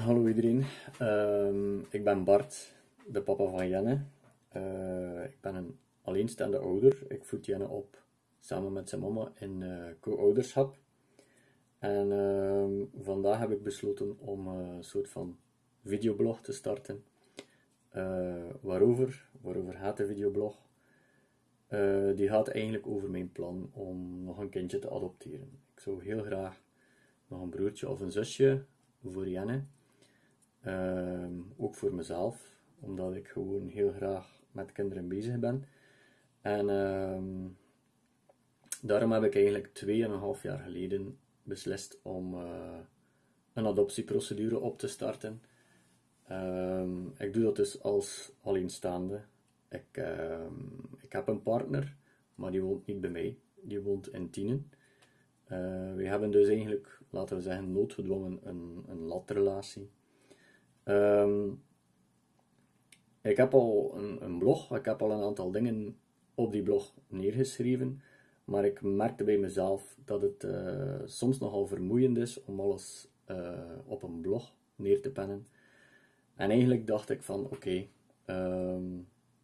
Hallo iedereen, Ehm, ik ben Bart, de papa van Jenne. Eh, ik ben een alleenstaande ouder. Ik voed Jenne op samen met zijn mama in eh, co-ouderschap. En ehm, vandaag heb ik besloten om eh, een soort van videoblog te starten. Waarover? Waarover gaat de videoblog? Die gaat eigenlijk over mijn plan om nog een kindje te adopteren. Ik zou heel graag nog een broertje of een zusje voor Jenne. Ehm, ook voor mezelf, omdat ik gewoon heel graag met kinderen bezig ben. En ehm, daarom heb ik eigenlijk 2,5 jaar geleden beslist om eh, een adoptieprocedure op te starten. Ehm, ik doe dat dus als alleenstaande. Ik, ik heb een partner, maar die woont niet bij mij. Die woont in Tienen. Eh, we hebben dus eigenlijk, laten we zeggen, noodgedwongen een, een latrelatie. Ehm, ik heb al een, blog, ik heb al een aantal dingen op die blog neergeschreven, maar ik merkte bij mezelf dat het eh, soms nogal vermoeiend is om alles eh, op een blog neer te pennen. En eigenlijk dacht ik van, oké, ehm,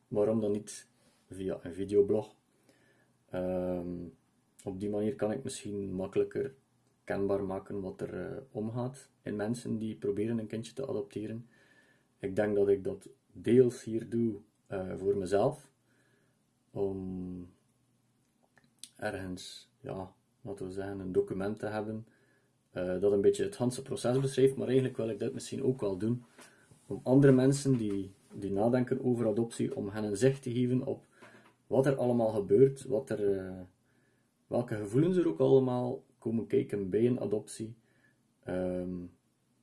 waarom dan niet via een videoblog? Ehm, op die manier kan ik misschien makkelijker kenbaar maken wat er eh, omgaat in mensen die proberen een kindje te adopteren. Ik denk dat ik dat deels hier doe eh, voor mezelf, om ergens, ja, laten we zeggen, een document te hebben eh, dat een beetje het hele proces beschrijft, maar eigenlijk wil ik dit misschien ook wel doen om andere mensen die, die nadenken over adoptie, om hen een zicht te geven op wat er allemaal gebeurt, wat er, eh, welke gevoelens er ook allemaal komen kijken bij een adoptie. Ehm,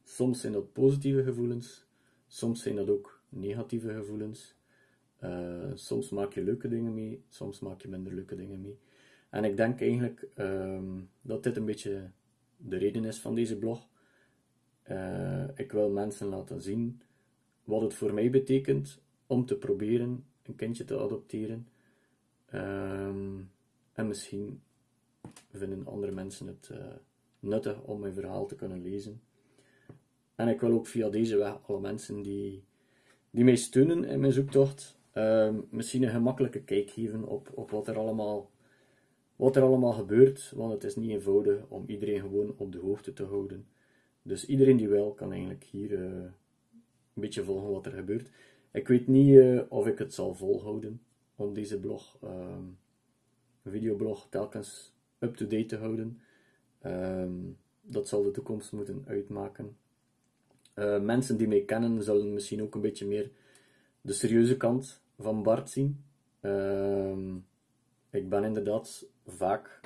soms zijn dat positieve gevoelens, soms zijn dat ook negatieve gevoelens. Eh, soms maak je leuke dingen mee, soms maak je minder leuke dingen mee. En ik denk eigenlijk ehm, dat dit een beetje de reden is van deze blog. Eh, ik wil mensen laten zien wat het voor mij betekent om te proberen een kindje te adopteren. Ehm, en misschien vinden andere mensen het eh, nuttig om mijn verhaal te kunnen lezen. En ik wil ook via deze weg alle mensen die, die mij steunen in mijn zoektocht, ehm, misschien een gemakkelijke kijk geven op, op wat, er allemaal, wat er allemaal gebeurt. Want het is niet eenvoudig om iedereen gewoon op de hoogte te houden. Dus iedereen die wil, kan eigenlijk hier eh, een beetje volgen wat er gebeurt. Ik weet niet eh, of ik het zal volhouden om deze blog, ehm, videoblog, telkens up-to-date te houden. Ehm, dat zal de toekomst moeten uitmaken. Eh, mensen die mij kennen zullen misschien ook een beetje meer de serieuze kant van Bart zien. Ehm, ik ben inderdaad vaak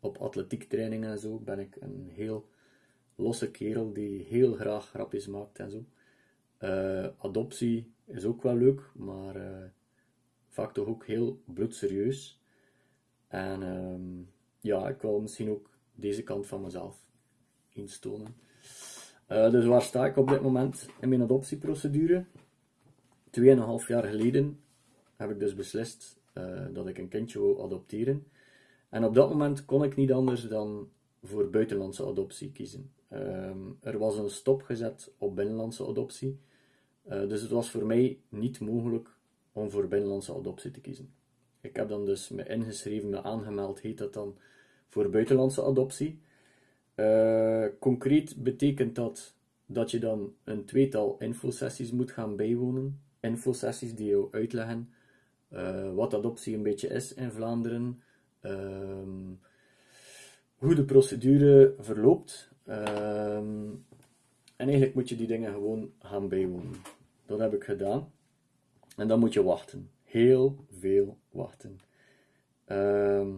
op atletiektrainingen en zo ben ik een heel losse kerel die heel graag grapjes maakt en zo. Eh, adoptie is ook wel leuk, maar eh, vaak toch ook heel bloedserieus. En ehm, ja, ik wil misschien ook deze kant van mezelf eens tonen. Eh, dus waar sta ik op dit moment in mijn adoptieprocedure? Tweeënhalf jaar geleden heb ik dus beslist eh, dat ik een kindje wou adopteren. En op dat moment kon ik niet anders dan voor buitenlandse adoptie kiezen. Ehm, er was een stop gezet op binnenlandse adoptie. Eh, dus het was voor mij niet mogelijk om voor binnenlandse adoptie te kiezen. Ik heb dan dus me ingeschreven, me aangemeld, heet dat dan, voor buitenlandse adoptie. Uh, concreet betekent dat dat je dan een tweetal infosessies moet gaan bijwonen. Infosessies die jou uitleggen uh, wat adoptie een beetje is in Vlaanderen, uh, hoe de procedure verloopt. Ehm, en eigenlijk moet je die dingen gewoon gaan bijwonen. Dat heb ik gedaan. En dan moet je wachten. Heel veel wachten. Ehm,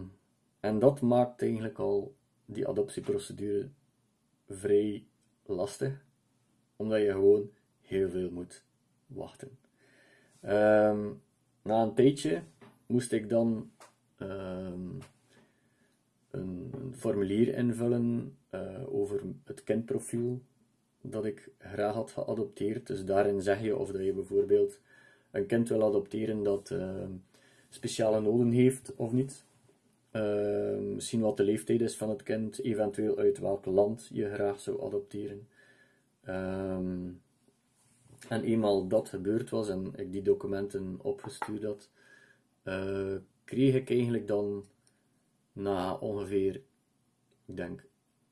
en dat maakt eigenlijk al die adoptieprocedure vrij lastig, omdat je gewoon heel veel moet wachten. Um, na een tijdje moest ik dan um, een, formulier invullen uh, over het kindprofiel dat ik graag had geadopteerd. Dus daarin zeg je of dat je bijvoorbeeld een kind wil adopteren dat uh, speciale noden heeft of niet. Uh, misschien wat de leeftijd is van het kind, eventueel uit welk land je graag zou adopteren. Um, En eenmaal dat gebeurd was en ik die documenten opgestuurd had, uh, kreeg ik eigenlijk dan na ongeveer, ik denk,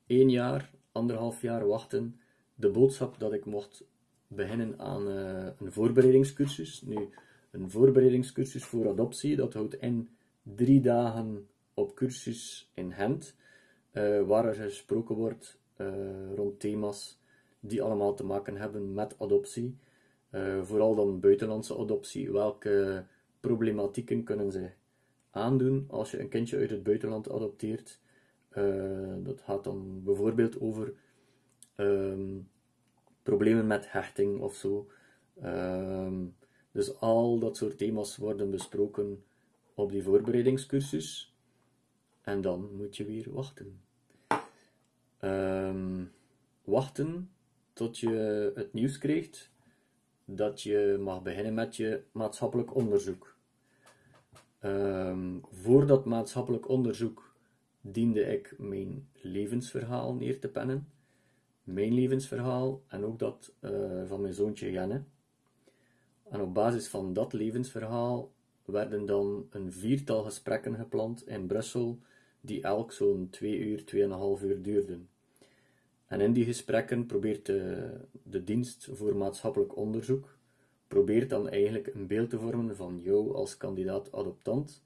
één jaar, anderhalf jaar wachten, de boodschap dat ik mocht beginnen aan uh, een voorbereidingscursus. Nu, een voorbereidingscursus voor adoptie, dat houdt in drie dagen op cursus in Gent, uh, waar er gesproken wordt rond thema's die allemaal te maken hebben met adoptie. vooral dan buitenlandse adoptie. Welke problematieken kunnen ze aandoen als je een kindje uit het buitenland adopteert. Dat gaat dan bijvoorbeeld over um, problemen met hechting of zo. Um, dus al dat soort thema's worden besproken op die voorbereidingscursus. En dan moet je weer wachten. Um, wachten tot je het nieuws krijgt dat je mag beginnen met je maatschappelijk onderzoek. Um, voor dat maatschappelijk onderzoek diende ik mijn levensverhaal neer te pennen. Mijn levensverhaal en ook dat uh, van mijn zoontje Jenne. En op basis van dat levensverhaal werden dan een viertal gesprekken gepland in Brussel, die elk zo'n twee uur, tweeënhalf uur duurden. En in die gesprekken probeert de, de dienst voor maatschappelijk onderzoek probeert dan eigenlijk een beeld te vormen van jou als kandidaat-adoptant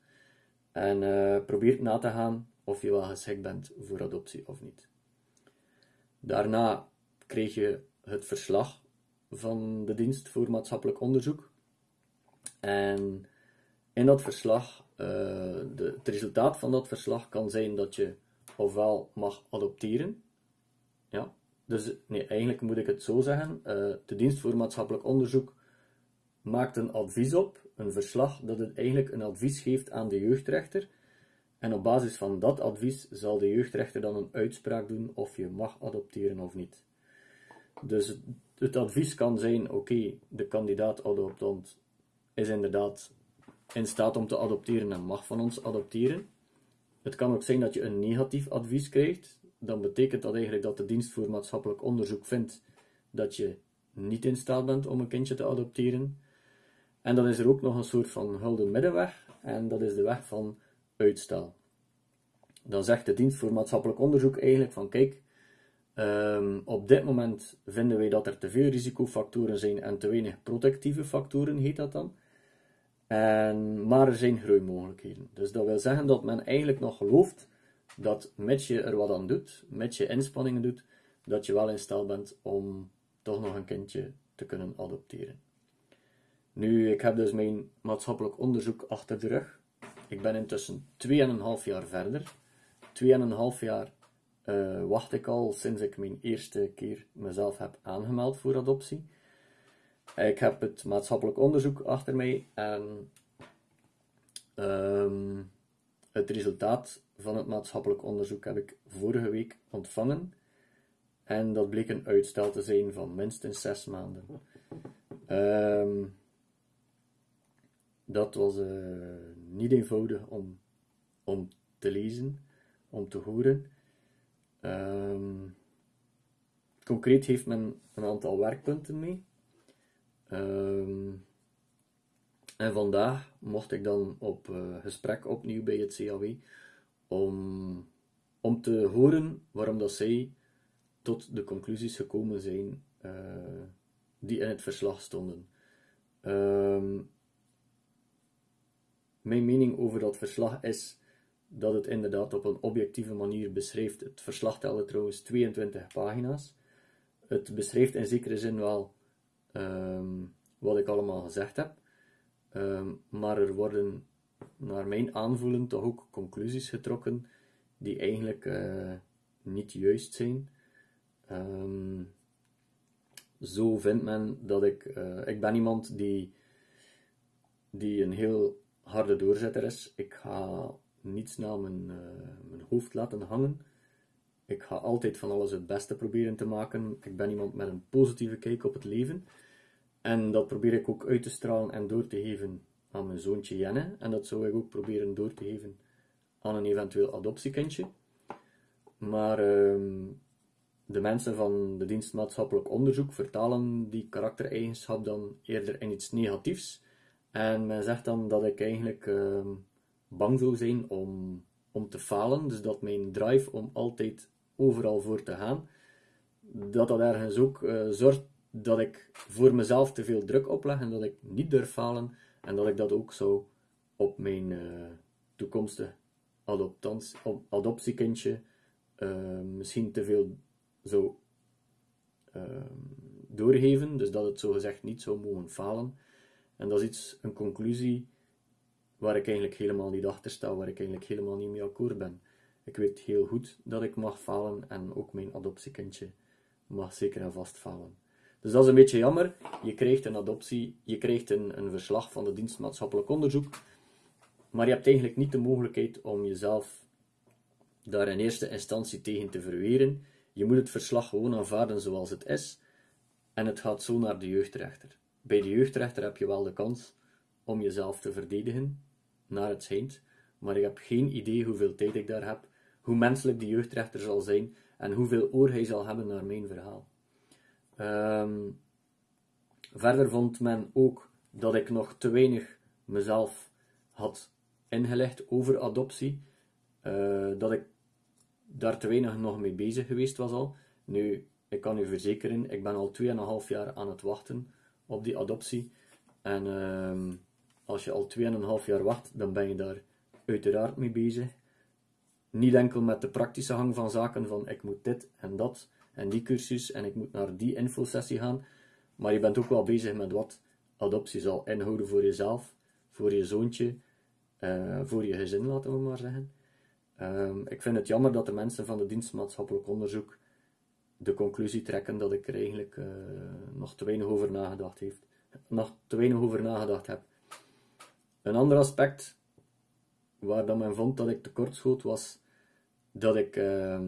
en uh, probeert na te gaan of je wel geschikt bent voor adoptie of niet. Daarna kreeg je het verslag van de dienst voor maatschappelijk onderzoek. En in dat verslag, de, het resultaat van dat verslag kan zijn dat je ofwel mag adopteren. Ja, dus nee, eigenlijk moet ik het zo zeggen. Uh, de dienst voor maatschappelijk onderzoek maakt een advies op, een verslag, dat het eigenlijk een advies geeft aan de jeugdrechter. En op basis van dat advies zal de jeugdrechter dan een uitspraak doen of je mag adopteren of niet. Dus het advies kan zijn: oké, de kandidaat-adoptant is inderdaad in staat om te adopteren en mag van ons adopteren. Het kan ook zijn dat je een negatief advies krijgt. Dan betekent dat eigenlijk dat de dienst voor maatschappelijk onderzoek vindt dat je niet in staat bent om een kindje te adopteren. En dan is er ook nog een soort van gulden middenweg, en dat is de weg van uitstel. Dan zegt de dienst voor maatschappelijk onderzoek eigenlijk van kijk, um, op dit moment vinden wij dat er te veel risicofactoren zijn en te weinig protectieve factoren, heet dat dan. En, maar er zijn groeimogelijkheden. Dus dat wil zeggen dat men eigenlijk nog gelooft dat met je er wat aan doet, met je inspanningen doet, dat je wel in staat bent om toch nog een kindje te kunnen adopteren. Nu, ik heb dus mijn maatschappelijk onderzoek achter de rug. Ik ben intussen 2,5 jaar verder. 2,5 jaar uh, wacht ik al sinds ik mijn eerste keer mezelf heb aangemeld voor adoptie. Ik heb het maatschappelijk onderzoek achter mij en um, het resultaat van het maatschappelijk onderzoek heb ik vorige week ontvangen. En dat bleek een uitstel te zijn van minstens 6 maanden. Um, dat was uh, niet eenvoudig om, om te lezen, om te horen. Um, concreet heeft men een aantal werkpunten mee. Um, en vandaag mocht ik dan op uh, gesprek opnieuw bij het CAW om, om te horen waarom dat zij tot de conclusies gekomen zijn uh, die in het verslag stonden. Um, mijn mening over dat verslag is dat het inderdaad op een objectieve manier beschrijft. Het verslag telde trouwens 22 pagina's. Het beschrijft in zekere zin wel um, wat ik allemaal gezegd heb. Um, maar er worden naar mijn aanvoelen toch ook conclusies getrokken die eigenlijk uh, niet juist zijn. Um, zo vindt men dat ik. Uh, ik ben iemand die, die een heel harde doorzetter is. Ik ga niets naar mijn, uh, mijn hoofd laten hangen. Ik ga altijd van alles het beste proberen te maken. Ik ben iemand met een positieve kijk op het leven. En dat probeer ik ook uit te stralen en door te geven aan mijn zoontje Jenne. En dat zou ik ook proberen door te geven aan een eventueel adoptiekindje. Maar um, de mensen van de dienst maatschappelijk onderzoek vertalen die karaktereigenschap dan eerder in iets negatiefs. En men zegt dan dat ik eigenlijk ehm, bang zou zijn om, om te falen. Dus dat mijn drive om altijd overal voor te gaan, dat dat ergens ook uh, zorgt dat ik voor mezelf te veel druk opleg en dat ik niet durf falen. En dat ik dat ook zou op mijn uh, toekomstige adoptiekindje uh, misschien te veel zou ehm, doorgeven, dus dat het zogezegd niet zou mogen falen. En dat is iets, een conclusie waar ik eigenlijk helemaal niet achter sta, waar ik eigenlijk helemaal niet mee akkoord ben. Ik weet heel goed dat ik mag falen en ook mijn adoptiekindje mag zeker en vast falen. Dus dat is een beetje jammer. Je krijgt een adoptie, je krijgt een, een verslag van de dienst maatschappelijk onderzoek, maar je hebt eigenlijk niet de mogelijkheid om jezelf daar in eerste instantie tegen te verweren. Je moet het verslag gewoon aanvaarden zoals het is en het gaat zo naar de jeugdrechter. Bij de jeugdrechter heb je wel de kans om jezelf te verdedigen, naar het schijnt, maar ik heb geen idee hoeveel tijd ik daar heb, hoe menselijk die jeugdrechter zal zijn en hoeveel oor hij zal hebben naar mijn verhaal. Ehm, verder vond men ook dat ik nog te weinig mezelf had ingelegd over adoptie, uh, dat ik daar te weinig nog mee bezig geweest was al. Nu, ik kan u verzekeren, ik ben al 2,5 jaar aan het wachten op die adoptie. En uh, als je al 2,5 jaar wacht, dan ben je daar uiteraard mee bezig. Niet enkel met de praktische hang van zaken van ik moet dit en dat en die cursus en ik moet naar die infosessie gaan. Maar je bent ook wel bezig met wat adoptie zal inhouden voor jezelf, voor je zoontje, uh, voor je gezin, laten we maar zeggen. Um, ik vind het jammer dat de mensen van de dienst maatschappelijk onderzoek de conclusie trekken dat ik er eigenlijk uh, nog te weinig over nagedacht heeft, nog te weinig over nagedacht heb. Een ander aspect waar dan men vond dat ik tekortschoot was dat ik uh,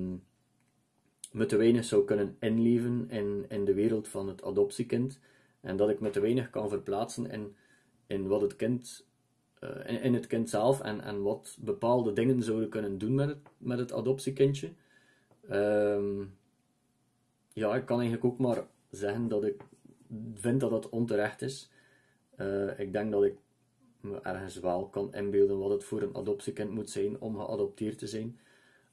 me te weinig zou kunnen inleven in, in de wereld van het adoptiekind en dat ik me te weinig kan verplaatsen in, in wat het kind uh, in, het kind zelf en, en wat bepaalde dingen zouden kunnen doen met het, met het adoptiekindje. Um, ja, ik kan eigenlijk ook maar zeggen dat ik vind dat het onterecht is. Uh, ik denk dat ik me ergens wel kan inbeelden wat het voor een adoptiekind moet zijn om geadopteerd te zijn.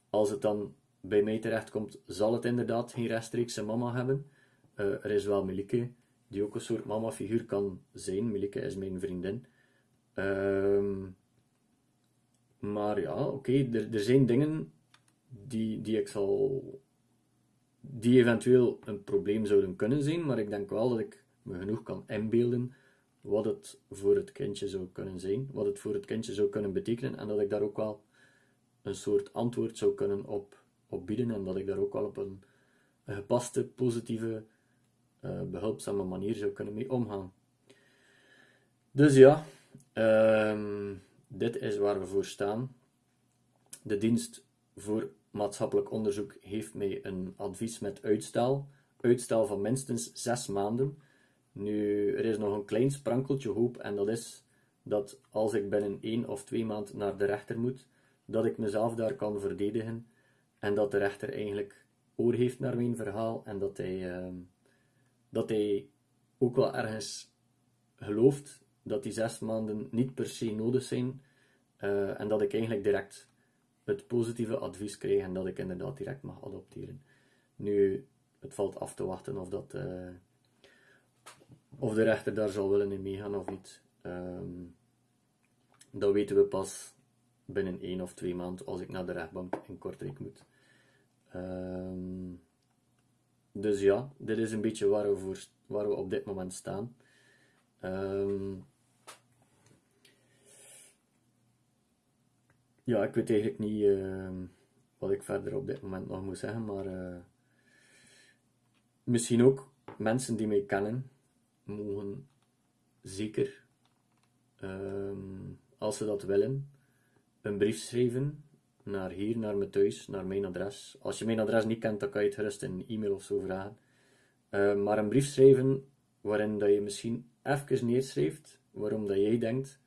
Als het dan bij mij terechtkomt, zal het inderdaad geen rechtstreekse mama hebben. Uh, er is wel Melike, die ook een soort mama-figuur kan zijn. Melike is mijn vriendin. Um, maar ja, oké, er, er zijn dingen die, die ik zal. die eventueel een probleem zouden kunnen zijn, maar ik denk wel dat ik me genoeg kan inbeelden wat het voor het kindje zou kunnen zijn, wat het voor het kindje zou kunnen betekenen, en dat ik daar ook wel een soort antwoord zou kunnen op, op bieden, en dat ik daar ook wel op een, gepaste, positieve, uh, behulpzame manier zou kunnen mee omgaan. Dus ja, Um, dit is waar we voor staan. De dienst voor maatschappelijk onderzoek heeft mij een advies met uitstel. Uitstel van minstens zes maanden. Nu, er is nog een klein sprankeltje hoop en dat is dat als ik binnen één of twee maanden naar de rechter moet, dat ik mezelf daar kan verdedigen en dat de rechter eigenlijk oor heeft naar mijn verhaal en dat hij, uh, dat hij ook wel ergens gelooft dat die zes maanden niet per se nodig zijn uh, en dat ik eigenlijk direct het positieve advies krijg en dat ik inderdaad direct mag adopteren. Nu, het valt af te wachten of, dat, uh, of de rechter daar zal willen in meegaan of niet. Um, dat weten we pas binnen één of twee maanden als ik naar de rechtbank in Kortrijk moet. Um, dus ja, dit is een beetje waar we, waar we op dit moment staan. Um, ja, ik weet eigenlijk niet uh, wat ik verder op dit moment nog moet zeggen, maar uh, misschien ook mensen die mij kennen, mogen zeker, als ze dat willen, een brief schrijven naar hier, naar mijn thuis, naar mijn adres. Als je mijn adres niet kent, dan kan je het gerust in een e-mail of zo vragen. Uh, maar een brief schrijven waarin dat je misschien even neerschrijft waarom dat jij denkt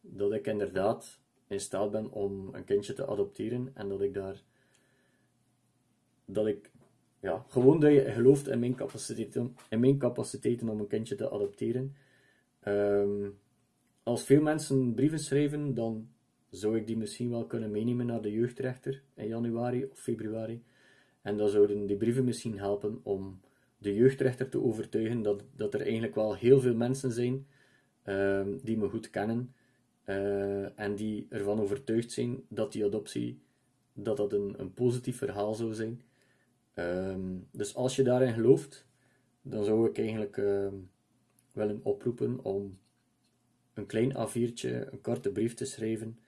dat ik inderdaad in staat ben om een kindje te adopteren en dat ik daar dat ik ja, gewoon dat je gelooft in mijn capaciteiten, in mijn capaciteiten om een kindje te adopteren. Ehm, als veel mensen brieven schrijven, dan zou ik die misschien wel kunnen meenemen naar de jeugdrechter in januari of februari. En dan zouden die brieven misschien helpen om de jeugdrechter te overtuigen dat, dat er eigenlijk wel heel veel mensen zijn um, die me goed kennen uh, en die ervan overtuigd zijn dat die adoptie dat dat een, een positief verhaal zou zijn. Um, dus als je daarin gelooft, dan zou ik eigenlijk uh, willen oproepen om een klein A4'tje, een korte brief te schrijven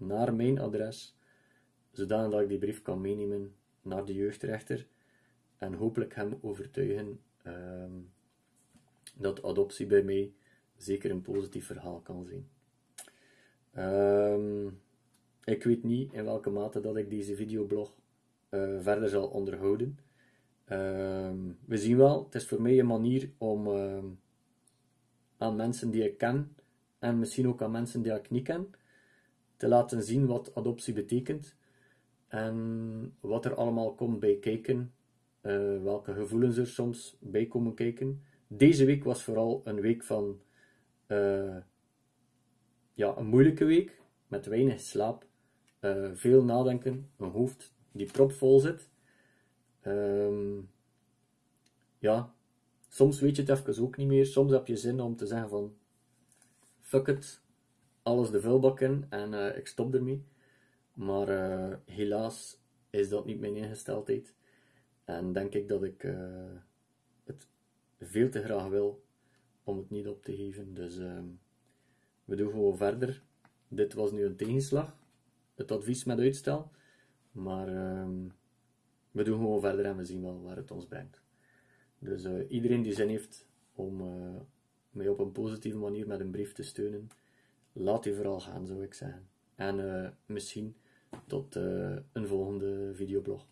naar mijn adres, zodat ik die brief kan meenemen naar de jeugdrechter en hopelijk hem overtuigen um, dat adoptie bij mij zeker een positief verhaal kan zijn. Um, ik weet niet in welke mate dat ik deze videoblog uh, verder zal onderhouden. Um, we zien wel, het is voor mij een manier om aan mensen die ik ken en misschien ook aan mensen die ik niet ken, te laten zien wat adoptie betekent en wat er allemaal komt bij kijken, uh, welke gevoelens er soms bij komen kijken. Deze week was vooral een week van uh, ja, een moeilijke week met weinig slaap, uh, veel nadenken, een hoofd die propvol zit. Um, ja, soms weet je het even ook niet meer. Soms heb je zin om te zeggen van fuck it, alles de vuilbak in en uh, ik stop ermee. Maar uh, helaas is dat niet mijn ingesteldheid. En denk ik dat ik uh, het veel te graag wil om het niet op te geven. Dus uh, we doen gewoon verder. Dit was nu een tegenslag. Het advies met uitstel. Maar ehm, we doen gewoon verder en we zien wel waar het ons brengt. Dus iedereen die zin heeft om mij op een positieve manier met een brief te steunen, laat die vooral gaan, zou ik zeggen. En uh, misschien tot uh, een volgende videoblog.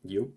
Yo.